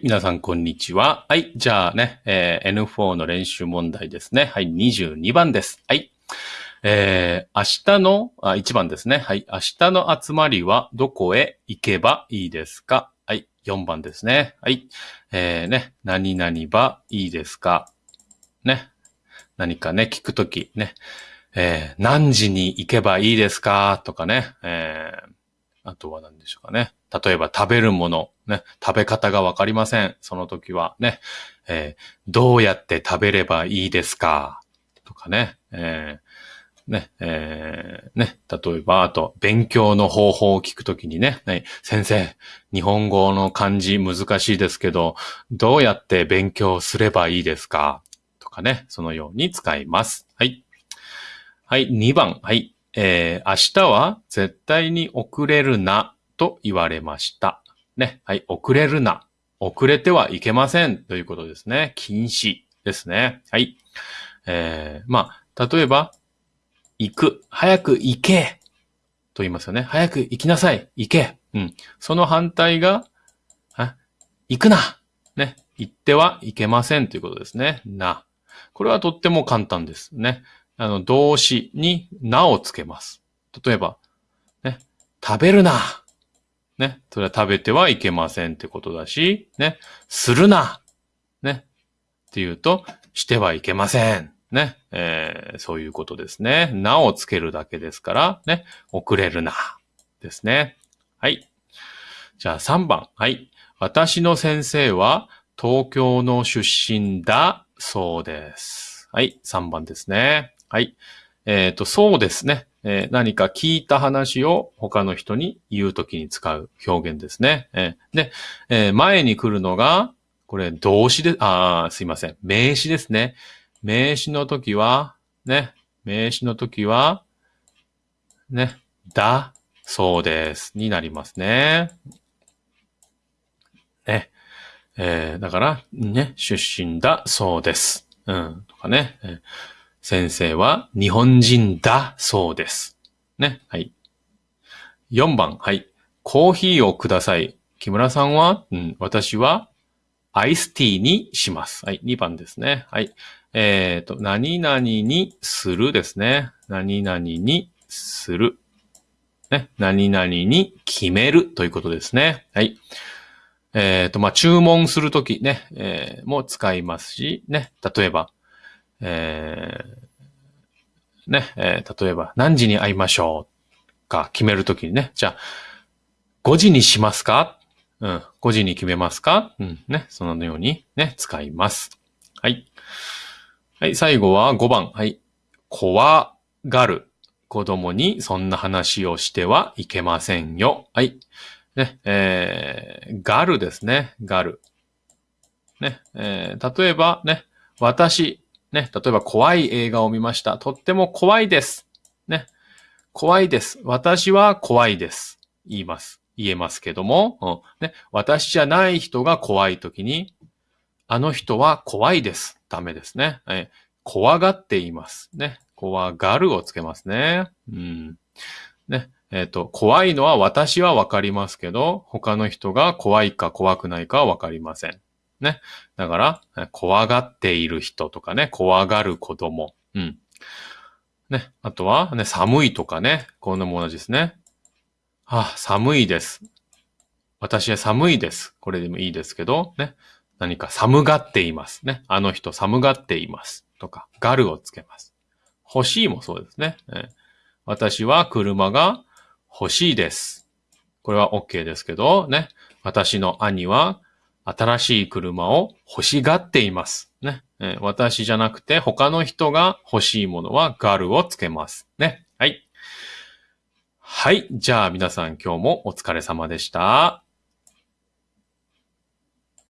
皆さん、こんにちは。はい。じゃあね、えー、N4 の練習問題ですね。はい。22番です。はい。えー、明日の、あ、1番ですね。はい。明日の集まりはどこへ行けばいいですか？はい。4番ですね。はい。えー、ね、何々ばいいですか？ね。何かね、聞くとき、ね。えー、何時に行けばいいですか？とかね。えー、あとは何でしょうかね。例えば食べるもの、ね、食べ方がわかりません。その時は。ね、えー、どうやって食べればいいですか？とかね、えー、ね、えー、ね、例えば、あと、勉強の方法を聞くときにね、ね、先生、日本語の漢字難しいですけど、どうやって勉強すればいいですか？とかね、そのように使います。はい。はい、2番。はい。えー、明日は絶対に遅れるなと言われました。ね。はい。遅れるな。遅れてはいけませんということですね。禁止ですね。はい。えー、まあ、例えば、行く。早く行け。と言いますよね。早く行きなさい。行け。うん。その反対が、行くな。ね。行ってはいけませんということですね。な。これはとっても簡単ですね。あの、動詞になをつけます。例えば、ね、食べるな。ね、それは食べてはいけませんってことだし、ね、するな。ね、っていうと、してはいけません。ね、えー、そういうことですね。なをつけるだけですから、ね、遅れるな。ですね。はい。じゃあ3番。はい。私の先生は東京の出身だそうです。はい。3番ですね。はい。えっ、ー、と、そうですね。えー、何か聞いた話を他の人に言うときに使う表現ですね。えー、で、え前に来るのが、これ動詞で、あすいません。名詞ですね。名詞の時は、ね、名詞の時は、ね、だ、そうです。になりますね。ね。えー、だから、ね、出身だ、そうです。うん、とかね。えー先生は日本人だそうです。ね。はい。4番。はい。コーヒーをください。木村さんは、うん、私はアイスティーにします。はい。2番ですね。はい。えっ、ー、と、何々にするですね。何々にする。ね。何々に決めるということですね。はい。えっ、ー、と、まあ、注文するときね、えー、も使いますし、ね。例えば、えー、ね、えー、例えば何時に会いましょうか決めるときにね、じゃあ、5時にしますか？うん、5時に決めますか？うん、ね、そのようにね、使います。はい。はい、最後は5番。はい。怖がる子供にそんな話をしてはいけませんよ。はい。ね、えー、がるですね。がる。ね、えー、例えばね、私、ね、例えば怖い映画を見ました。とっても怖いです。ね。怖いです。私は怖いです。言います。言えますけども、うん、ね、私じゃない人が怖いときに、あの人は怖いです。ダメですね。え怖がっています。ね。怖がるをつけますね。うん。ね。えっ、ー、と、怖いのは私はわかりますけど、他の人が怖いか怖くないかはわかりません。ね。だから、怖がっている人とかね、怖がる子供。うん。ね。あとは、ね、寒いとかね。こんなも同じですね。あ、寒いです。私は寒いです。これでもいいですけど、ね。何か寒がっていますね。あの人寒がっています。とか、がるをつけます。欲しいもそうですね。私は車が欲しいです。これは OK ですけど、ね。私の兄は新しい車を欲しがっています。ね。私じゃなくて他の人が欲しいものはガルをつけます。ね。はい。はい。じゃあ皆さん今日もお疲れ様でした。